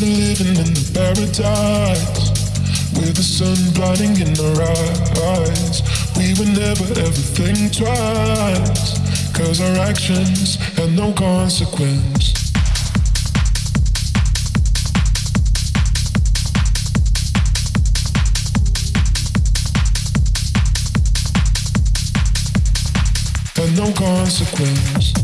Living in the paradise with the sun blinding in our eyes. We would never ever think twice, cause our actions had no consequence. No consequence.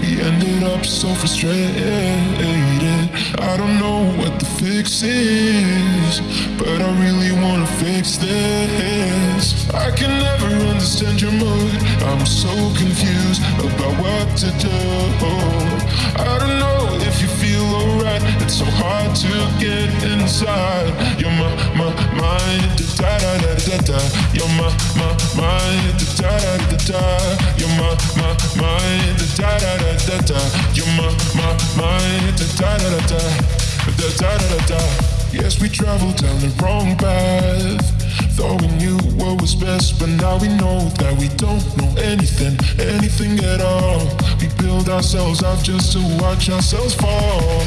We ended up so frustrated. I don't know what the fix is, but I really wanna fix this. I can never understand your mood. I'm so confused about what to do. I don't know if you feel alright. It's so hard to get inside. You're my, my, mind. Da da da da da. You're my, my, mind. Da da da da da. You're my, my. Yes, we traveled down the wrong path. Thought we knew what was best, but now we know that we don't know anything, anything at all. We build ourselves up just to watch ourselves fall.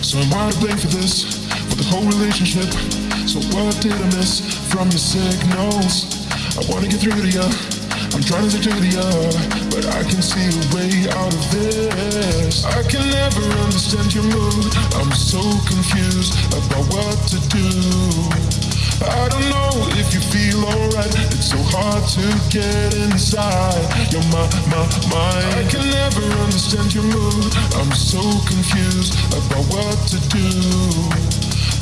So I'm I to blame for this, for the whole relationship? So what did I miss from your signals? I wanna get through to you. I'm trying to get to you, but I can see a way out of this. I can never understand your mood. I'm so confused about what to do. I don't know if you feel alright. It's so hard to get inside. You're my, my, mind. I can never understand your mood. I'm so confused about what to do.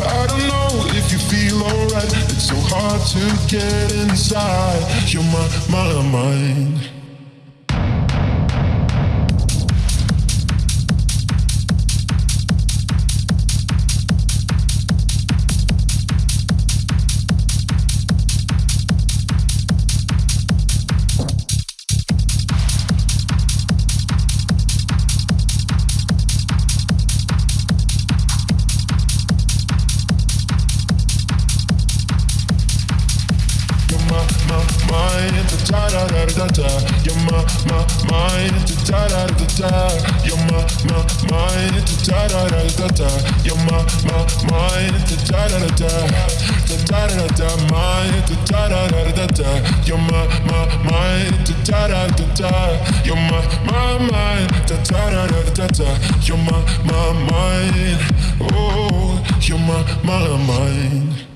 I don't know if you feel alright. It's so hard to get inside. You're my, my mind. Mind. Da da da da da. You're my, my, mind. Da da da da. You're my, my, mind. Da da da da da. You're my, my, mind. Da da da da. Da da da da. Mind. Da da da da da. You're my, my, mind. Da da da da. You're my, my mind. Da da da da da. You're my, my mind. Oh, you're my, my mind.